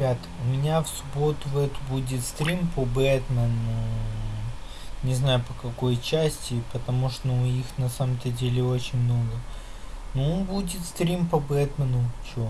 ребят, у меня в субботу в эту будет стрим по Бэтмену. Не знаю по какой части, потому что ну их на самом-то деле очень много. Ну, будет стрим по Бэтмену, чё.